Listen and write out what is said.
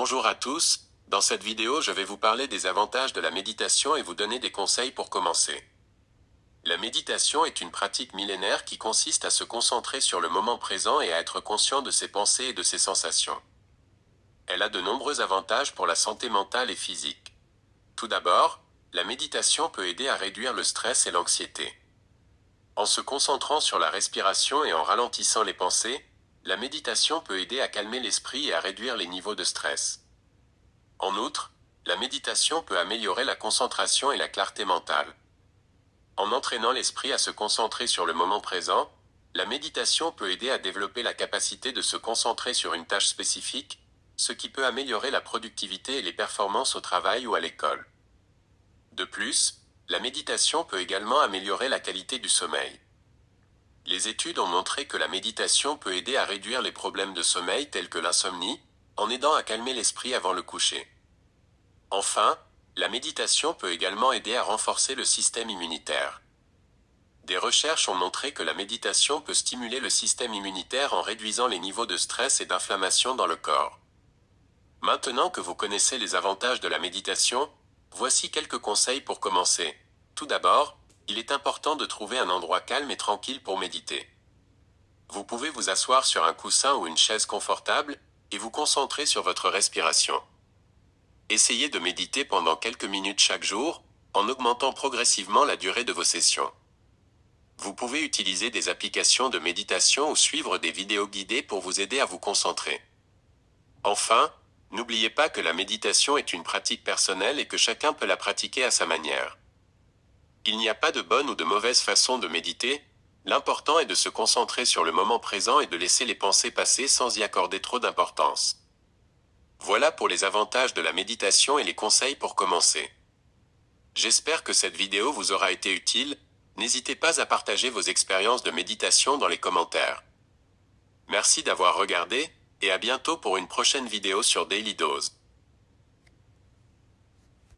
Bonjour à tous, dans cette vidéo je vais vous parler des avantages de la méditation et vous donner des conseils pour commencer. La méditation est une pratique millénaire qui consiste à se concentrer sur le moment présent et à être conscient de ses pensées et de ses sensations. Elle a de nombreux avantages pour la santé mentale et physique. Tout d'abord, la méditation peut aider à réduire le stress et l'anxiété. En se concentrant sur la respiration et en ralentissant les pensées, la méditation peut aider à calmer l'esprit et à réduire les niveaux de stress. En outre, la méditation peut améliorer la concentration et la clarté mentale. En entraînant l'esprit à se concentrer sur le moment présent, la méditation peut aider à développer la capacité de se concentrer sur une tâche spécifique, ce qui peut améliorer la productivité et les performances au travail ou à l'école. De plus, la méditation peut également améliorer la qualité du sommeil. Les études ont montré que la méditation peut aider à réduire les problèmes de sommeil tels que l'insomnie, en aidant à calmer l'esprit avant le coucher. Enfin, la méditation peut également aider à renforcer le système immunitaire. Des recherches ont montré que la méditation peut stimuler le système immunitaire en réduisant les niveaux de stress et d'inflammation dans le corps. Maintenant que vous connaissez les avantages de la méditation, voici quelques conseils pour commencer. Tout d'abord, il est important de trouver un endroit calme et tranquille pour méditer. Vous pouvez vous asseoir sur un coussin ou une chaise confortable, et vous concentrer sur votre respiration. Essayez de méditer pendant quelques minutes chaque jour, en augmentant progressivement la durée de vos sessions. Vous pouvez utiliser des applications de méditation ou suivre des vidéos guidées pour vous aider à vous concentrer. Enfin, n'oubliez pas que la méditation est une pratique personnelle et que chacun peut la pratiquer à sa manière. Il n'y a pas de bonne ou de mauvaise façon de méditer, l'important est de se concentrer sur le moment présent et de laisser les pensées passer sans y accorder trop d'importance. Voilà pour les avantages de la méditation et les conseils pour commencer. J'espère que cette vidéo vous aura été utile, n'hésitez pas à partager vos expériences de méditation dans les commentaires. Merci d'avoir regardé, et à bientôt pour une prochaine vidéo sur Daily Dose.